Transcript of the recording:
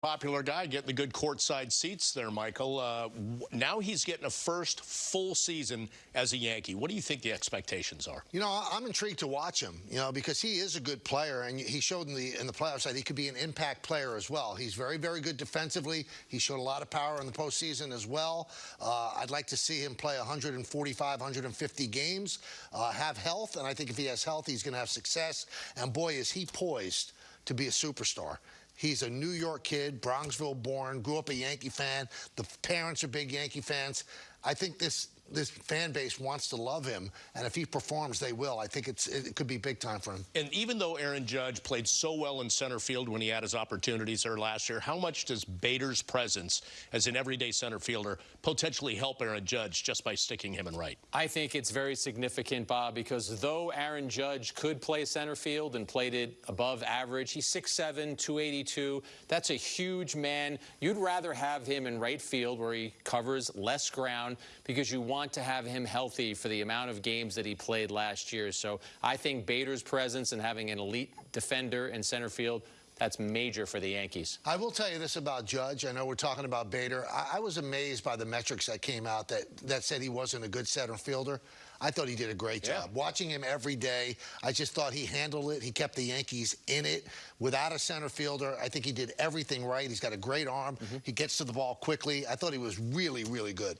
popular guy getting the good courtside seats there, Michael. Uh, now he's getting a first full season as a Yankee. What do you think the expectations are? You know, I'm intrigued to watch him. You know, because he is a good player, and he showed in the in the playoffs that he could be an impact player as well. He's very, very good defensively. He showed a lot of power in the postseason as well. Uh, I'd like to see him play 145, 150 games, uh, have health, and I think if he has health, he's going to have success. And boy, is he poised to be a superstar. He's a New York kid, Bronxville born, grew up a Yankee fan. The parents are big Yankee fans. I think this this fan base wants to love him, and if he performs, they will. I think it's it could be big time for him. And even though Aaron Judge played so well in center field when he had his opportunities there last year, how much does Bader's presence as an everyday center fielder potentially help Aaron Judge just by sticking him in right? I think it's very significant, Bob, because though Aaron Judge could play center field and played it above average, he's 6'7", 282. That's a huge man. You'd rather have him in right field where he covers less ground because you want want to have him healthy for the amount of games that he played last year. So I think Bader's presence and having an elite defender in center field that's major for the Yankees. I will tell you this about Judge. I know we're talking about Bader. I, I, was amazed by the metrics that came out that, that said he wasn't a good center fielder. I thought he did a great job. Yeah. Watching him every day, I just thought he handled it. He kept the Yankees in it without a center fielder. I think he did everything right. He's got a great arm. Mm -hmm. He gets to the ball quickly. I thought he was really, really good.